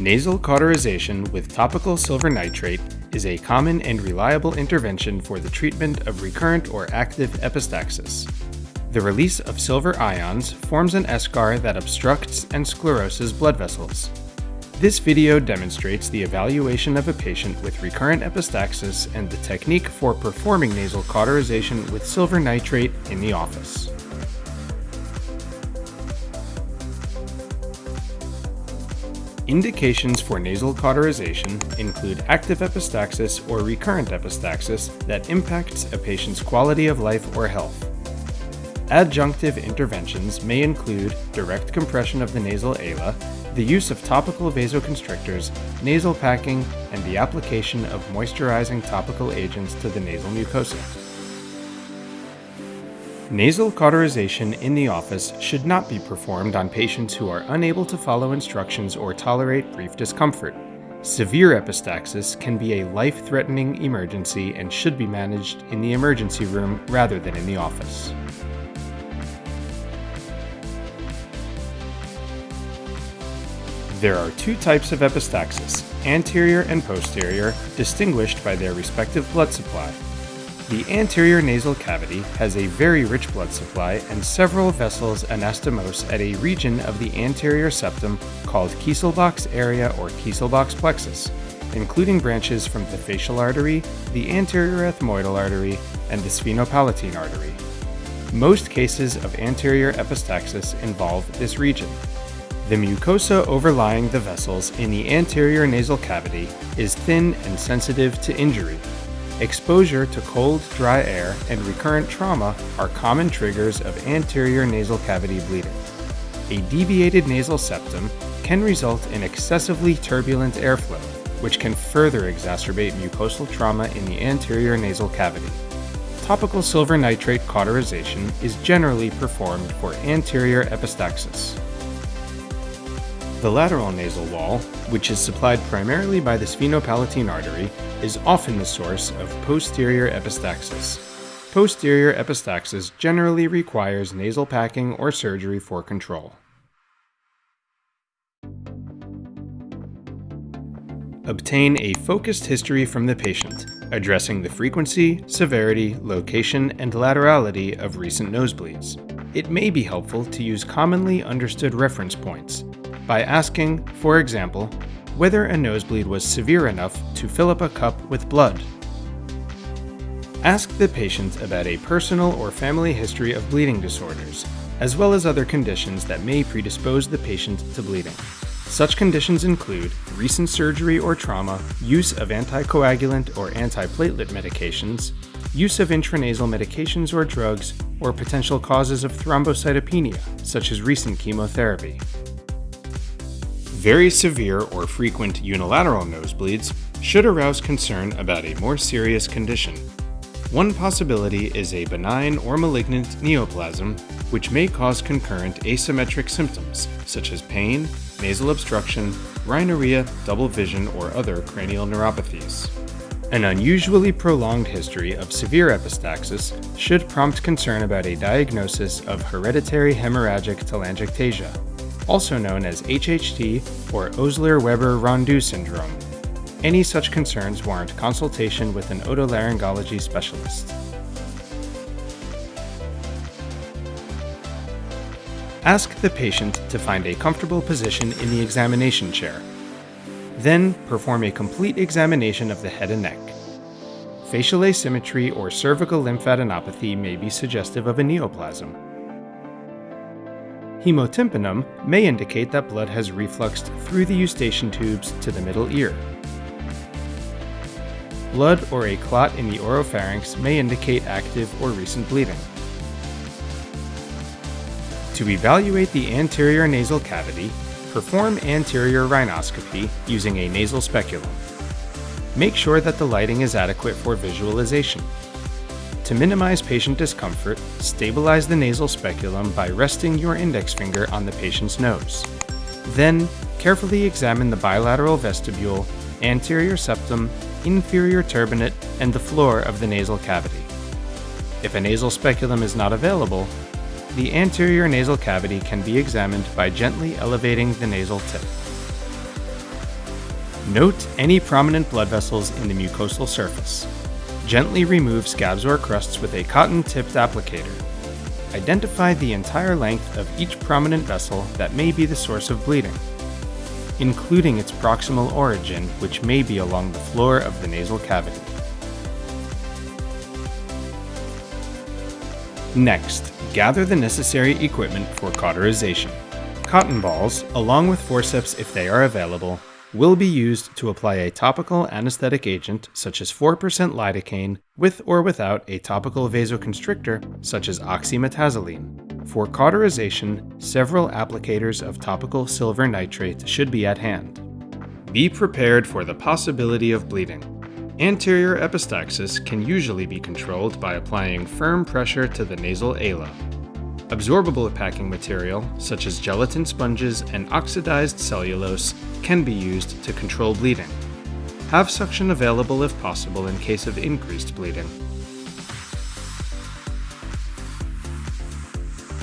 Nasal cauterization with topical silver nitrate is a common and reliable intervention for the treatment of recurrent or active epistaxis. The release of silver ions forms an eschar that obstructs and scleroses blood vessels. This video demonstrates the evaluation of a patient with recurrent epistaxis and the technique for performing nasal cauterization with silver nitrate in the office. Indications for nasal cauterization include active epistaxis or recurrent epistaxis that impacts a patient's quality of life or health. Adjunctive interventions may include direct compression of the nasal ala, the use of topical vasoconstrictors, nasal packing, and the application of moisturizing topical agents to the nasal mucosa. Nasal cauterization in the office should not be performed on patients who are unable to follow instructions or tolerate brief discomfort. Severe epistaxis can be a life-threatening emergency and should be managed in the emergency room rather than in the office. There are two types of epistaxis, anterior and posterior, distinguished by their respective blood supply. The anterior nasal cavity has a very rich blood supply and several vessels anastomose at a region of the anterior septum called Kieselbach's area or Kieselbach's plexus, including branches from the facial artery, the anterior ethmoidal artery, and the sphenopalatine artery. Most cases of anterior epistaxis involve this region. The mucosa overlying the vessels in the anterior nasal cavity is thin and sensitive to injury, Exposure to cold, dry air and recurrent trauma are common triggers of anterior nasal cavity bleeding. A deviated nasal septum can result in excessively turbulent airflow, which can further exacerbate mucosal trauma in the anterior nasal cavity. Topical silver nitrate cauterization is generally performed for anterior epistaxis. The lateral nasal wall, which is supplied primarily by the sphenopalatine artery, is often the source of posterior epistaxis. Posterior epistaxis generally requires nasal packing or surgery for control. Obtain a focused history from the patient, addressing the frequency, severity, location, and laterality of recent nosebleeds. It may be helpful to use commonly understood reference points by asking, for example, whether a nosebleed was severe enough to fill up a cup with blood. Ask the patient about a personal or family history of bleeding disorders, as well as other conditions that may predispose the patient to bleeding. Such conditions include recent surgery or trauma, use of anticoagulant or antiplatelet medications, use of intranasal medications or drugs, or potential causes of thrombocytopenia, such as recent chemotherapy. Very severe or frequent unilateral nosebleeds should arouse concern about a more serious condition. One possibility is a benign or malignant neoplasm, which may cause concurrent asymmetric symptoms, such as pain, nasal obstruction, rhinorrhea, double vision, or other cranial neuropathies. An unusually prolonged history of severe epistaxis should prompt concern about a diagnosis of hereditary hemorrhagic telangiectasia, also known as HHT or Osler-Weber-Rendu syndrome. Any such concerns warrant consultation with an otolaryngology specialist. Ask the patient to find a comfortable position in the examination chair. Then perform a complete examination of the head and neck. Facial asymmetry or cervical lymphadenopathy may be suggestive of a neoplasm. Hemotympanum may indicate that blood has refluxed through the eustachian tubes to the middle ear. Blood or a clot in the oropharynx may indicate active or recent bleeding. To evaluate the anterior nasal cavity, perform anterior rhinoscopy using a nasal speculum. Make sure that the lighting is adequate for visualization. To minimize patient discomfort, stabilize the nasal speculum by resting your index finger on the patient's nose. Then, carefully examine the bilateral vestibule, anterior septum, inferior turbinate, and the floor of the nasal cavity. If a nasal speculum is not available, the anterior nasal cavity can be examined by gently elevating the nasal tip. Note any prominent blood vessels in the mucosal surface. Gently remove scabs or crusts with a cotton-tipped applicator. Identify the entire length of each prominent vessel that may be the source of bleeding, including its proximal origin, which may be along the floor of the nasal cavity. Next, gather the necessary equipment for cauterization. Cotton balls, along with forceps if they are available, will be used to apply a topical anesthetic agent such as 4% lidocaine with or without a topical vasoconstrictor such as oxymetazoline. For cauterization, several applicators of topical silver nitrate should be at hand. Be prepared for the possibility of bleeding. Anterior epistaxis can usually be controlled by applying firm pressure to the nasal ala. Absorbable packing material, such as gelatin sponges and oxidized cellulose, can be used to control bleeding. Have suction available if possible in case of increased bleeding.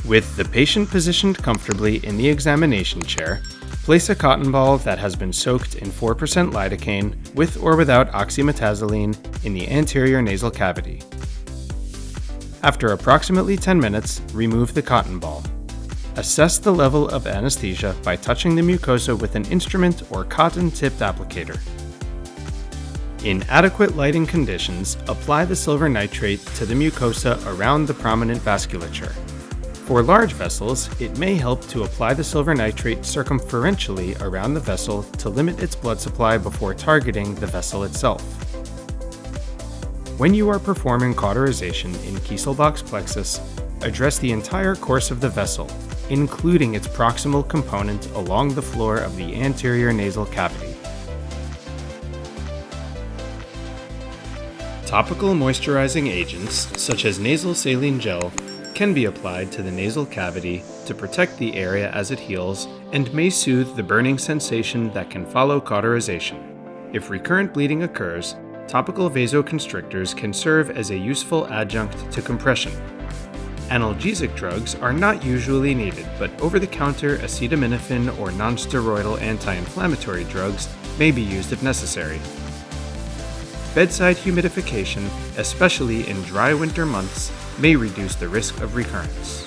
With the patient positioned comfortably in the examination chair, place a cotton ball that has been soaked in 4% lidocaine with or without oxymetazoline in the anterior nasal cavity. After approximately 10 minutes, remove the cotton ball. Assess the level of anesthesia by touching the mucosa with an instrument or cotton-tipped applicator. In adequate lighting conditions, apply the silver nitrate to the mucosa around the prominent vasculature. For large vessels, it may help to apply the silver nitrate circumferentially around the vessel to limit its blood supply before targeting the vessel itself. When you are performing cauterization in Kieselbach's plexus, address the entire course of the vessel, including its proximal component along the floor of the anterior nasal cavity. Topical moisturizing agents, such as nasal saline gel, can be applied to the nasal cavity to protect the area as it heals and may soothe the burning sensation that can follow cauterization. If recurrent bleeding occurs, topical vasoconstrictors can serve as a useful adjunct to compression. Analgesic drugs are not usually needed, but over-the-counter acetaminophen or nonsteroidal anti-inflammatory drugs may be used if necessary. Bedside humidification, especially in dry winter months, may reduce the risk of recurrence.